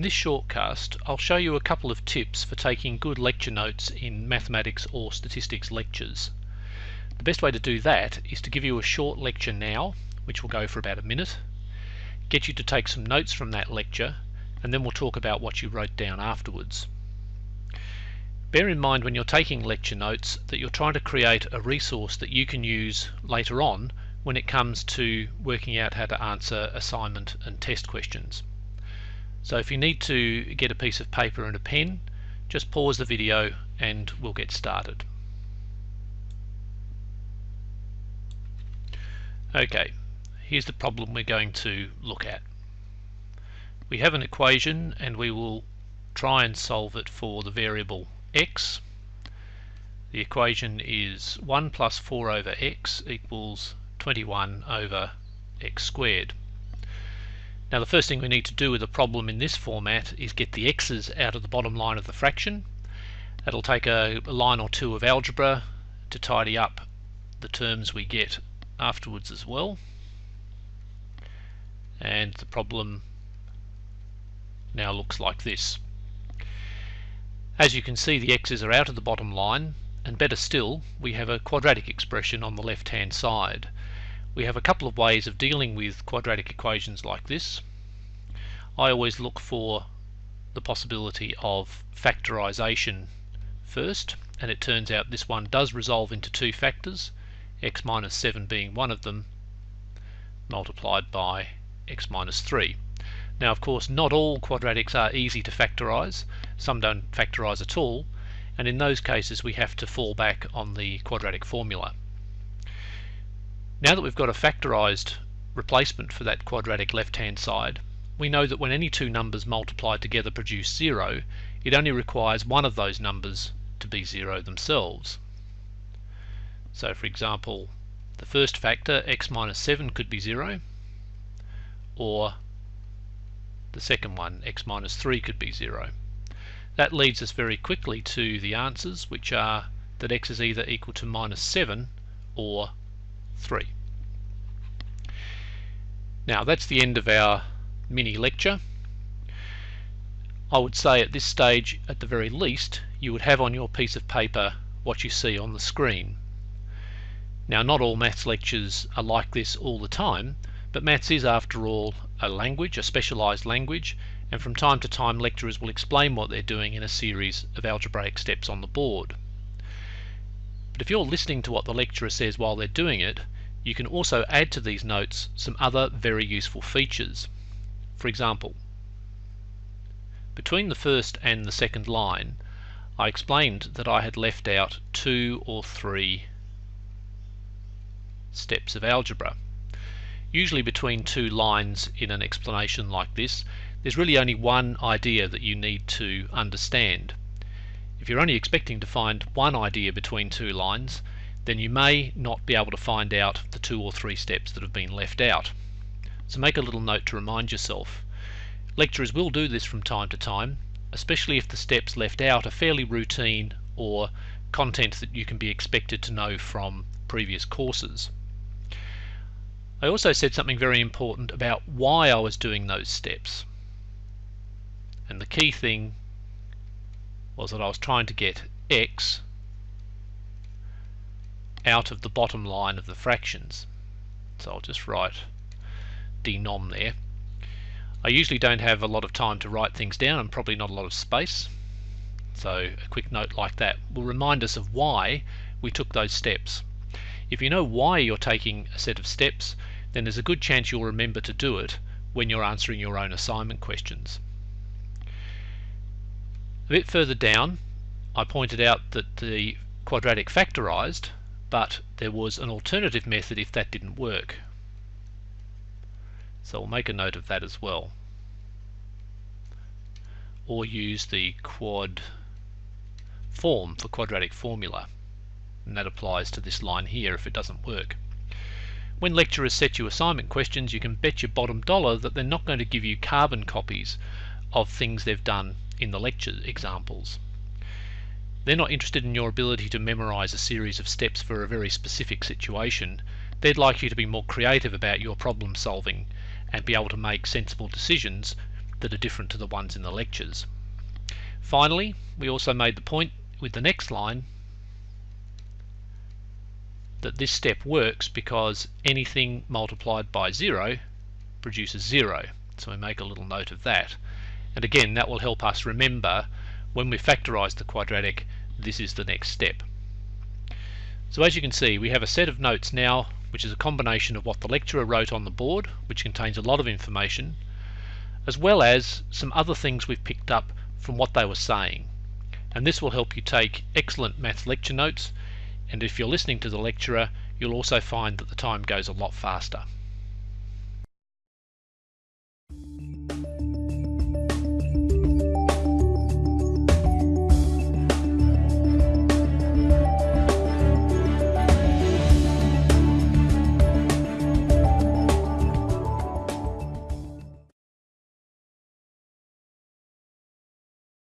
In this shortcast, I'll show you a couple of tips for taking good lecture notes in mathematics or statistics lectures. The best way to do that is to give you a short lecture now, which will go for about a minute, get you to take some notes from that lecture, and then we'll talk about what you wrote down afterwards. Bear in mind when you're taking lecture notes that you're trying to create a resource that you can use later on when it comes to working out how to answer assignment and test questions. So if you need to get a piece of paper and a pen, just pause the video and we'll get started. Okay, here's the problem we're going to look at. We have an equation and we will try and solve it for the variable x. The equation is 1 plus 4 over x equals 21 over x squared. Now the first thing we need to do with a problem in this format is get the x's out of the bottom line of the fraction. That'll take a, a line or two of algebra to tidy up the terms we get afterwards as well. And the problem now looks like this. As you can see the x's are out of the bottom line and better still we have a quadratic expression on the left hand side. We have a couple of ways of dealing with quadratic equations like this. I always look for the possibility of factorization first and it turns out this one does resolve into two factors x minus 7 being one of them multiplied by x minus 3. Now of course not all quadratics are easy to factorize, some don't factorize at all and in those cases we have to fall back on the quadratic formula. Now that we've got a factorized replacement for that quadratic left hand side, we know that when any two numbers multiplied together produce zero, it only requires one of those numbers to be zero themselves. So for example, the first factor, x minus 7, could be zero, or the second one, x minus 3, could be zero. That leads us very quickly to the answers, which are that x is either equal to minus 7 or 3. Now that's the end of our mini lecture. I would say at this stage, at the very least, you would have on your piece of paper what you see on the screen. Now not all maths lectures are like this all the time, but maths is after all a language, a specialised language, and from time to time lecturers will explain what they're doing in a series of algebraic steps on the board. But if you're listening to what the lecturer says while they're doing it, you can also add to these notes some other very useful features. For example, between the first and the second line, I explained that I had left out two or three steps of algebra. Usually between two lines in an explanation like this, there's really only one idea that you need to understand. If you're only expecting to find one idea between two lines, then you may not be able to find out the two or three steps that have been left out. So make a little note to remind yourself. Lecturers will do this from time to time, especially if the steps left out are fairly routine or content that you can be expected to know from previous courses. I also said something very important about why I was doing those steps. And the key thing was that I was trying to get x out of the bottom line of the fractions. So I'll just write denom there. I usually don't have a lot of time to write things down and probably not a lot of space. So a quick note like that will remind us of why we took those steps. If you know why you're taking a set of steps, then there's a good chance you'll remember to do it when you're answering your own assignment questions. A bit further down, I pointed out that the quadratic factorized but there was an alternative method if that didn't work. So we'll make a note of that as well. Or use the quad form for quadratic formula. And that applies to this line here if it doesn't work. When lecturers set you assignment questions, you can bet your bottom dollar that they're not going to give you carbon copies of things they've done in the lecture examples. They're not interested in your ability to memorize a series of steps for a very specific situation. They'd like you to be more creative about your problem solving and be able to make sensible decisions that are different to the ones in the lectures. Finally, we also made the point with the next line that this step works because anything multiplied by 0 produces 0. So we make a little note of that. And again, that will help us remember when we factorise the quadratic, this is the next step. So as you can see, we have a set of notes now, which is a combination of what the lecturer wrote on the board, which contains a lot of information, as well as some other things we've picked up from what they were saying. And this will help you take excellent maths lecture notes, and if you're listening to the lecturer, you'll also find that the time goes a lot faster.